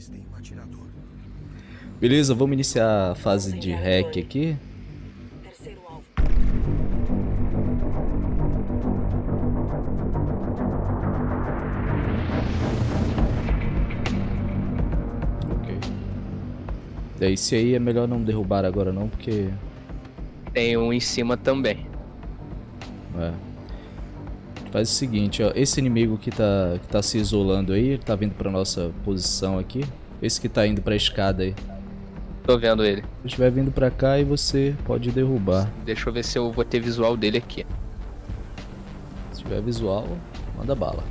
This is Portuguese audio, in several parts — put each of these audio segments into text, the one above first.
Avistei um atirador. Beleza, vamos iniciar a fase de hack aqui. Terceiro alvo. Ok. Daí, esse aí é melhor não derrubar agora não, porque... Tem um em cima também. É. Faz o seguinte, ó. Esse inimigo que tá, que tá se isolando aí, ele tá vindo pra nossa posição aqui. Esse que tá indo pra escada aí. Tô vendo ele. Se estiver vindo pra cá, aí você pode derrubar. Deixa eu ver se eu vou ter visual dele aqui. Se tiver visual, manda bala.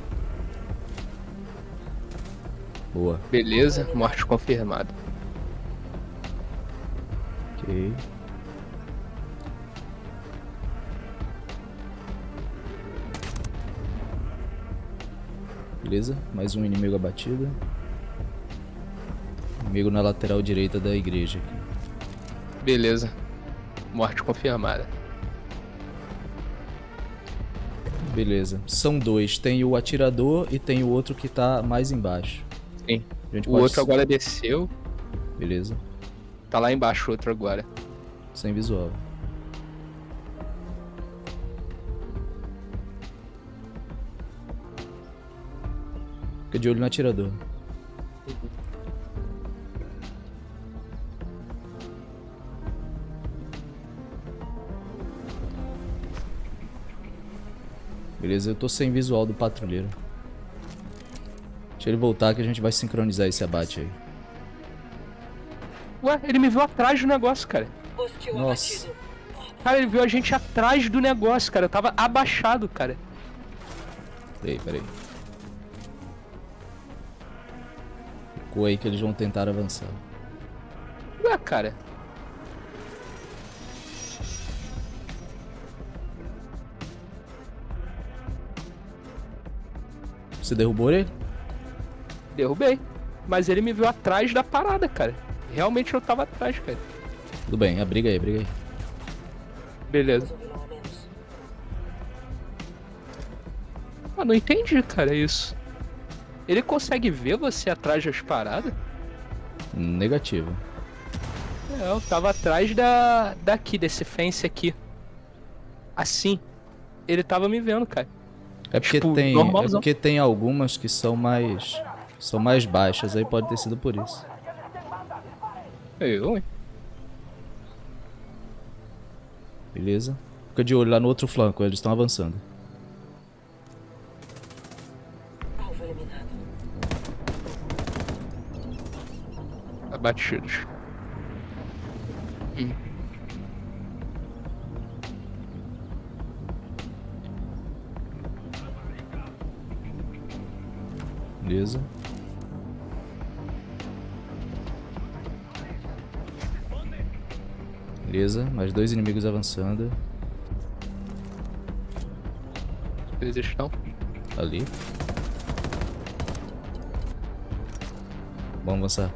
Boa. Beleza, morte confirmada. Ok. Beleza, mais um inimigo abatido. Inimigo na lateral direita da igreja aqui. Beleza. Morte confirmada. Beleza. São dois. Tem o atirador e tem o outro que tá mais embaixo. Sim. O outro agora desceu. Beleza. Tá lá embaixo o outro agora. Sem visual. Fica de olho no atirador. Beleza, eu tô sem visual do patrulheiro. Deixa ele voltar que a gente vai sincronizar esse abate aí. Ué, ele me viu atrás do negócio, cara. Hostil Nossa. abatido. Cara, ele viu a gente atrás do negócio, cara. Eu tava abaixado, cara. Peraí, peraí. Ficou aí que eles vão tentar avançar. Ué, cara. Você derrubou ele? Derrubei. Mas ele me viu atrás da parada, cara. Realmente eu tava atrás, cara. Tudo bem, abriga aí, abriga aí. Beleza. Ah, não entendi, cara, isso. Ele consegue ver você atrás das paradas? Negativo. É, eu tava atrás da daqui, desse fence aqui. Assim. Ele tava me vendo, cara. É porque Tipo, tem, é porque tem algumas que são mais são mais baixas, aí pode ter sido por isso. Eu, hein? Beleza? Fica de olho lá no outro flanco, eles estão avançando. Alvo eliminado. Abatidos. Hum. Beleza? Beleza, mais dois inimigos avançando. Eles estão. Ali. Vamos avançar.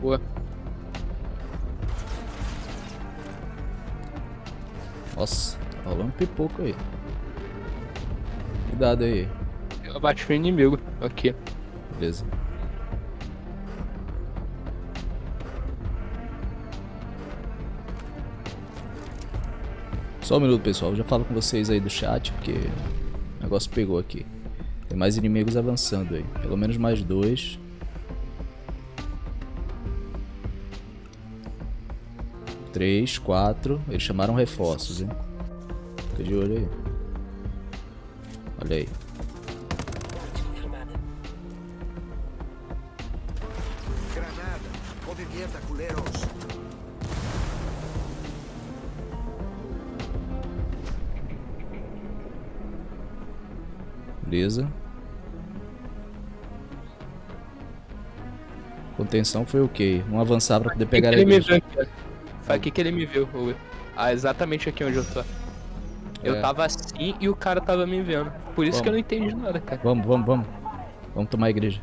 Boa. Nossa, tá rolando pipoco aí. Cuidado aí. Eu abati o inimigo. Aqui. Beleza. Só um minuto, pessoal. Eu já falo com vocês aí do chat, porque o negócio pegou aqui. Tem mais inimigos avançando aí. Pelo menos mais dois. Três, quatro. Eles chamaram reforços, hein? Fica de olho aí. Olha aí. Granada. Movimenta, culeros. Beleza. Contenção foi ok. Vamos avançar pra poder pegar a igreja. aqui. ó. Foi aqui que ele me viu, Will. Ah, exatamente aqui onde eu tô. Eu É. tava assim e o cara tava me vendo. Por isso Vamos. que eu não entendi nada, cara. Vamos, vamos, vamos. Vamos tomar a igreja.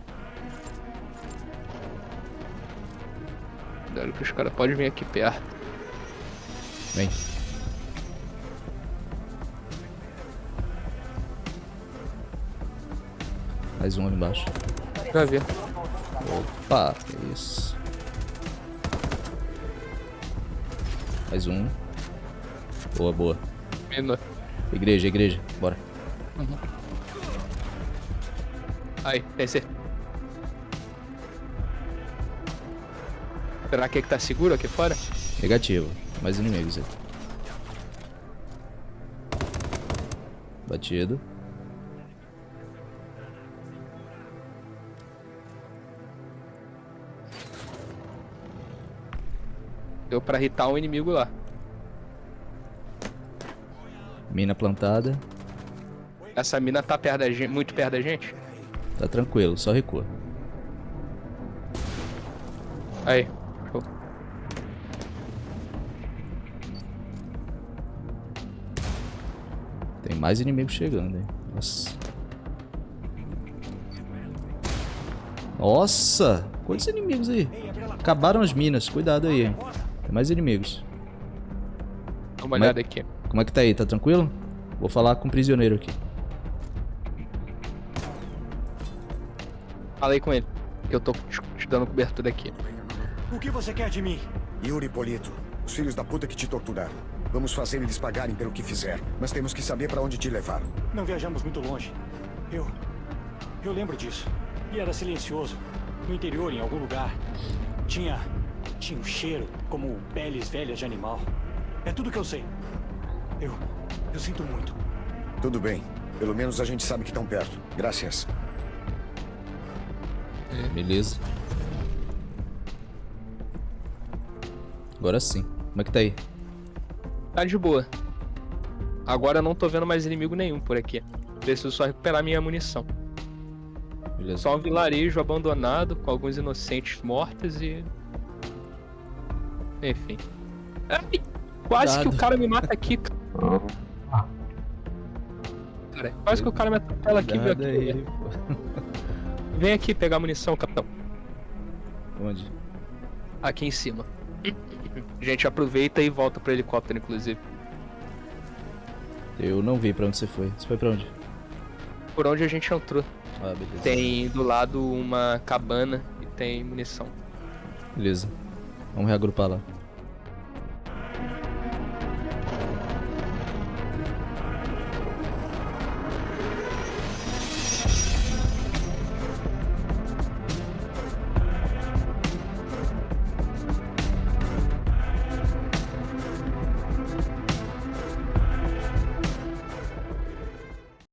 Olha que os caras podem vir aqui perto. Vem. Mais um ali embaixo. Vai ver. Opa, que isso. Mais um. Boa, boa. Mina. Igreja, igreja. Bora. Aí, descer. Será que é que tá seguro aqui fora? Negativo. Mais inimigos aí. Batido. Deu pra irritar um inimigo lá. Mina plantada. Essa mina tá perto da gente, muito perto da gente. Tá tranquilo, só recua. Aí. Show. Tem mais inimigos chegando, hein? Nossa. Nossa! Quantos inimigos aí? Acabaram as minas. Cuidado aí, hein? Mais inimigos. Dá uma olhada aqui. Como é que tá aí? Tá tranquilo? Vou falar com o prisioneiro aqui. Fala aí com ele. Que eu tô te te dando cobertura aqui. O que você quer de mim? Yuri Polito, os filhos da puta que te torturaram. Vamos fazer eles pagarem pelo que fizeram. Mas temos que saber pra onde te levaram. Não viajamos muito longe. Eu. Eu lembro disso. E era silencioso. No interior, em algum lugar. Tinha. Tinha um cheiro, como peles velhas de animal. É tudo que eu sei. Eu. Eu sinto muito. Tudo bem. Pelo menos a gente sabe que estão perto. Graças. Beleza. Agora sim. Como é que tá aí? Tá de boa. Agora eu não tô vendo mais inimigo nenhum por aqui. Preciso só recuperar minha munição. Beleza. Só um vilarejo abandonado com alguns inocentes mortos e. Enfim. Ai, quase que Cuidado. o cara me mata aqui. cara. Cara, quase que o cara me atropela aqui, viu? Aqui. aí. Vem aqui pegar munição, capitão. Onde? Aqui em cima. A gente aproveita e volta pro helicóptero, inclusive. Eu não vi pra onde você foi. Você foi pra onde? Por onde a gente entrou. Ah, beleza. Tem do lado uma cabana e tem munição. Beleza. Vamos reagrupar lá.